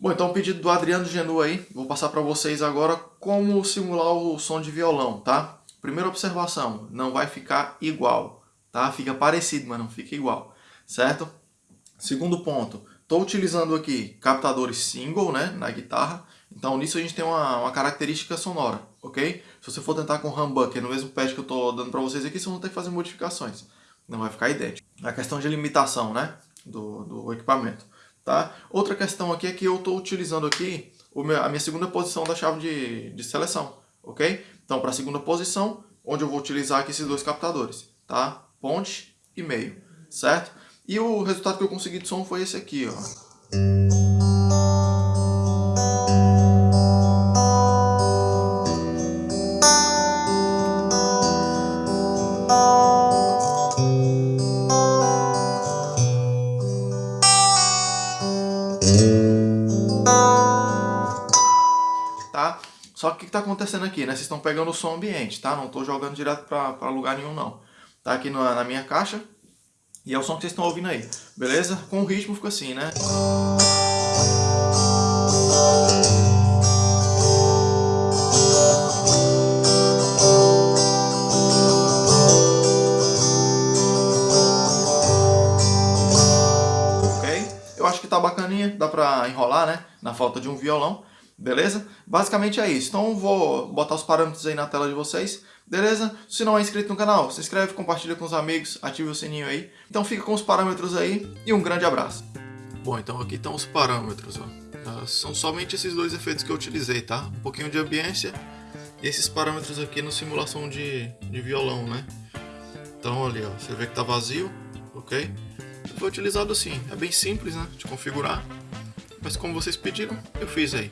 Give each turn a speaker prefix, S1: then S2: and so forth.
S1: Bom, então o pedido do Adriano Genu aí, vou passar para vocês agora como simular o som de violão, tá? Primeira observação, não vai ficar igual, tá? Fica parecido, mas não fica igual, certo? Segundo ponto, estou utilizando aqui captadores single, né, na guitarra, então nisso a gente tem uma, uma característica sonora, ok? Se você for tentar com humbucker no mesmo pad que eu estou dando para vocês aqui, vocês vão ter que fazer modificações, não vai ficar idêntico. A questão de limitação, né, do, do equipamento. Tá? Outra questão aqui é que eu estou utilizando aqui meu, a minha segunda posição da chave de, de seleção, ok? Então, para a segunda posição, onde eu vou utilizar aqui esses dois captadores, tá? Ponte e meio, certo? E o resultado que eu consegui de som foi esse aqui, ó. Tá? Só que o que está acontecendo aqui, né? Vocês estão pegando o som ambiente, tá? Não estou jogando direto para lugar nenhum, não. Tá aqui na, na minha caixa e é o som que vocês estão ouvindo aí, beleza? Com o ritmo fica assim, né? Acho que tá bacaninha, dá pra enrolar, né? Na falta de um violão, beleza? Basicamente é isso. Então vou botar os parâmetros aí na tela de vocês, beleza? Se não é inscrito no canal, se inscreve, compartilha com os amigos, ative o sininho aí. Então fica com os parâmetros aí e um grande abraço. Bom, então aqui estão os parâmetros, ó. Ah, são somente esses dois efeitos que eu utilizei, tá? Um pouquinho de ambiência e esses parâmetros aqui no simulação de, de violão, né? Então ali, ó, você vê que tá vazio, ok? Foi utilizado assim. É bem simples né, de configurar, mas como vocês pediram, eu fiz aí.